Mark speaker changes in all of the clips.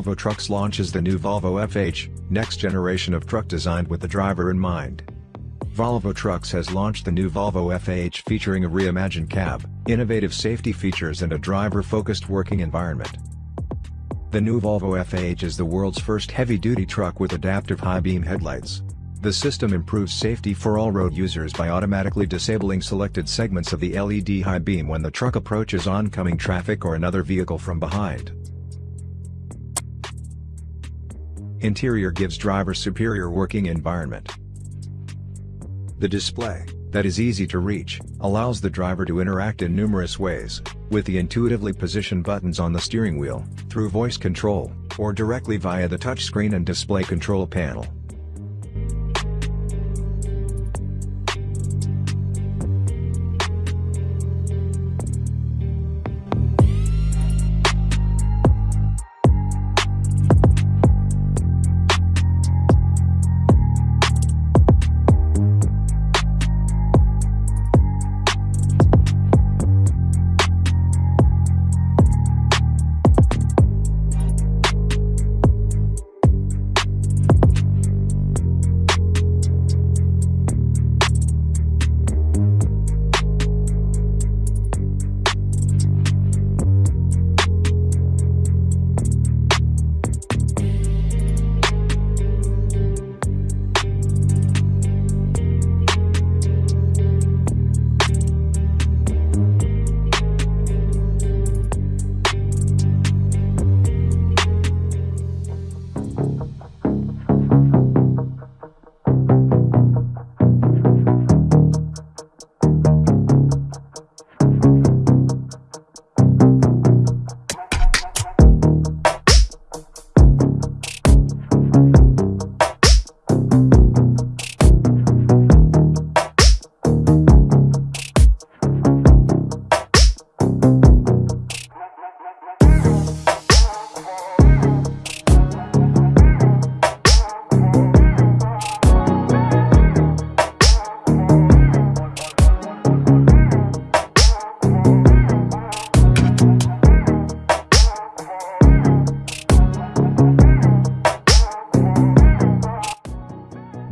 Speaker 1: Volvo Trucks launches the new Volvo FH, next generation of truck designed with the driver in mind. Volvo Trucks has launched the new Volvo FH featuring a reimagined cab, innovative safety features and a driver-focused working environment. The new Volvo FH is the world's first heavy-duty truck with adaptive high-beam headlights. The system improves safety for all road users by automatically disabling selected segments of the LED high beam when the truck approaches oncoming traffic or another vehicle from behind. Interior gives driver superior working environment. The display, that is easy to reach, allows the driver to interact in numerous ways, with the intuitively positioned buttons on the steering wheel, through voice control, or directly via the touchscreen and display control panel.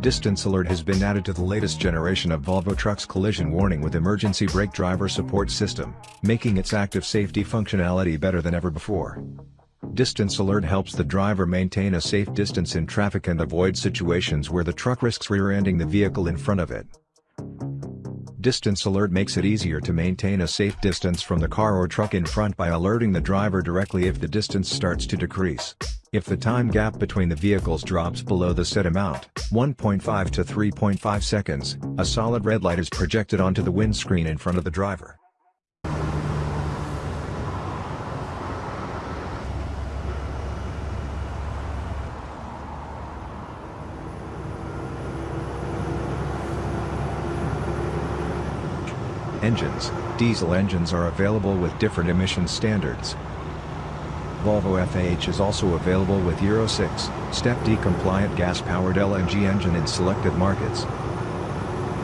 Speaker 1: Distance Alert has been added to the latest generation of Volvo Trucks collision warning with emergency brake driver support system, making its active safety functionality better than ever before. Distance Alert helps the driver maintain a safe distance in traffic and avoid situations where the truck risks rear-ending the vehicle in front of it. Distance Alert makes it easier to maintain a safe distance from the car or truck in front by alerting the driver directly if the distance starts to decrease. If the time gap between the vehicles drops below the set amount, 1.5 to 3.5 seconds, a solid red light is projected onto the windscreen in front of the driver. Engines Diesel engines are available with different emission standards, Volvo FH is also available with Euro 6, Step D compliant gas-powered LNG engine in selected markets.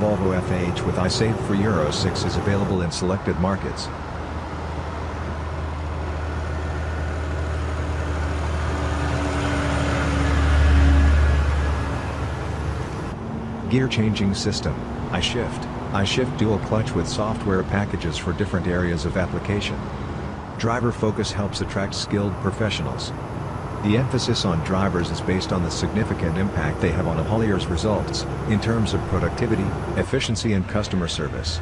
Speaker 1: Volvo FH with I-Save for Euro 6 is available in selected markets. Gear changing system, iShift, iShift dual clutch with software packages for different areas of application. Driver Focus helps attract skilled professionals. The emphasis on drivers is based on the significant impact they have on a haulier's results, in terms of productivity, efficiency and customer service.